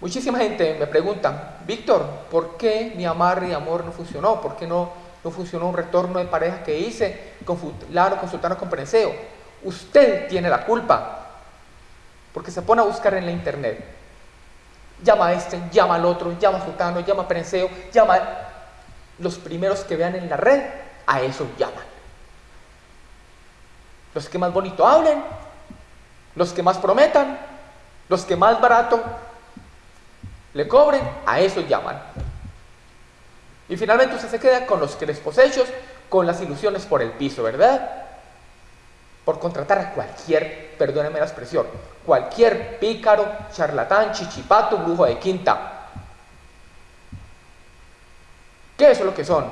Muchísima gente me pregunta, Víctor, ¿por qué mi amarre y amor no funcionó? ¿Por qué no, no funcionó un retorno de pareja que hice con Laro consultando con Prenseo? Usted tiene la culpa, porque se pone a buscar en la internet. Llama a este, llama al otro, llama a Sultano, llama a Prenseo, llama a los primeros que vean en la red, a eso llaman. Los que más bonito hablen, los que más prometan, los que más barato le cobren, a eso llaman. Y finalmente usted se queda con los que les posechos, con las ilusiones por el piso, ¿verdad? Por contratar a cualquier, perdóneme la expresión, cualquier pícaro, charlatán, chichipato, brujo de quinta. ¿Qué es lo que son?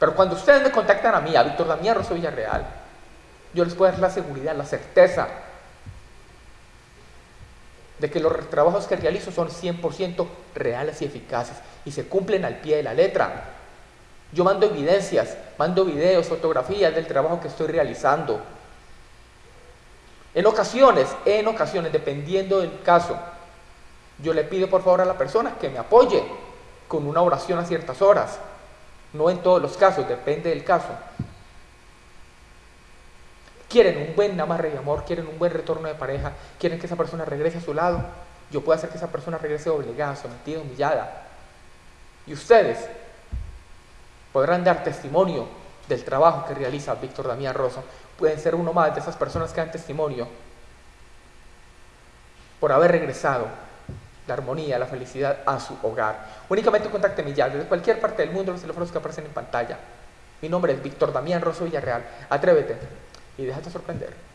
Pero cuando ustedes me contactan a mí, a Víctor Damián Rosso Villarreal, yo les puedo dar la seguridad, la certeza de que los trabajos que realizo son 100% reales y eficaces y se cumplen al pie de la letra. Yo mando evidencias, mando videos, fotografías del trabajo que estoy realizando. En ocasiones, en ocasiones, dependiendo del caso, yo le pido por favor a la persona que me apoye con una oración a ciertas horas. No en todos los casos, depende del caso quieren un buen amarre de amor, quieren un buen retorno de pareja, quieren que esa persona regrese a su lado, yo puedo hacer que esa persona regrese obligada, sometida, humillada. Y ustedes podrán dar testimonio del trabajo que realiza Víctor Damián Rosso. Pueden ser uno más de esas personas que dan testimonio por haber regresado la armonía, la felicidad a su hogar. Únicamente contácteme ya desde cualquier parte del mundo los teléfonos que aparecen en pantalla. Mi nombre es Víctor Damián Rosso Villarreal. Atrévete y déjate sorprender.